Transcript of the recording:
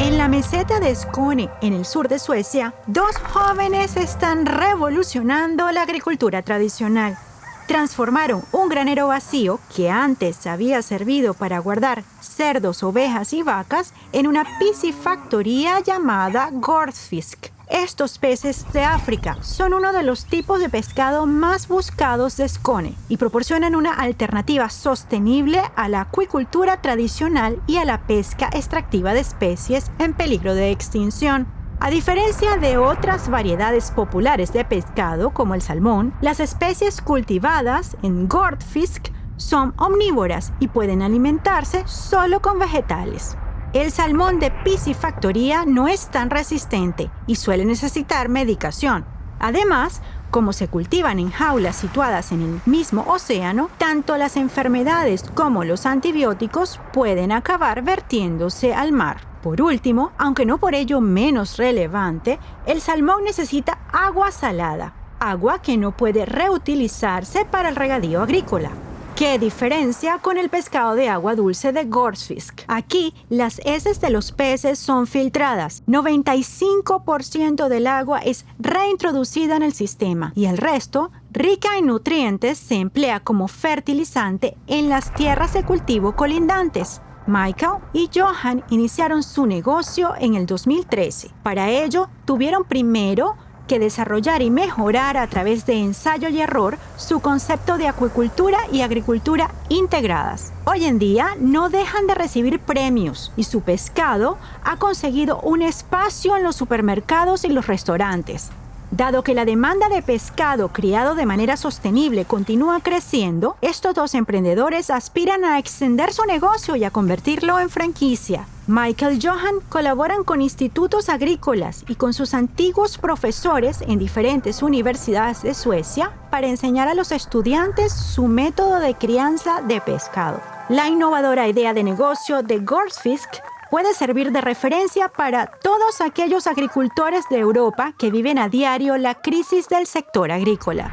En la meseta de Skåne, en el sur de Suecia, dos jóvenes están revolucionando la agricultura tradicional. Transformaron un granero vacío que antes había servido para guardar cerdos, ovejas y vacas en una piscifactoría llamada Gordfisk. Estos peces de África son uno de los tipos de pescado más buscados de Skåne y proporcionan una alternativa sostenible a la acuicultura tradicional y a la pesca extractiva de especies en peligro de extinción. A diferencia de otras variedades populares de pescado como el salmón, las especies cultivadas en Gordfisk son omnívoras y pueden alimentarse solo con vegetales. El salmón de piscifactoría no es tan resistente y suele necesitar medicación. Además, como se cultivan en jaulas situadas en el mismo océano, tanto las enfermedades como los antibióticos pueden acabar vertiéndose al mar. Por último, aunque no por ello menos relevante, el salmón necesita agua salada, agua que no puede reutilizarse para el regadío agrícola. ¿Qué diferencia con el pescado de agua dulce de Gorsfisk? Aquí, las heces de los peces son filtradas. 95% del agua es reintroducida en el sistema y el resto, rica en nutrientes, se emplea como fertilizante en las tierras de cultivo colindantes. Michael y Johan iniciaron su negocio en el 2013. Para ello, tuvieron primero que desarrollar y mejorar a través de ensayo y error su concepto de acuicultura y agricultura integradas. Hoy en día no dejan de recibir premios y su pescado ha conseguido un espacio en los supermercados y los restaurantes. Dado que la demanda de pescado criado de manera sostenible continúa creciendo, estos dos emprendedores aspiran a extender su negocio y a convertirlo en franquicia. Michael Johan colaboran con institutos agrícolas y con sus antiguos profesores en diferentes universidades de Suecia para enseñar a los estudiantes su método de crianza de pescado. La innovadora idea de negocio de Gorsfisk puede servir de referencia para todos aquellos agricultores de Europa que viven a diario la crisis del sector agrícola.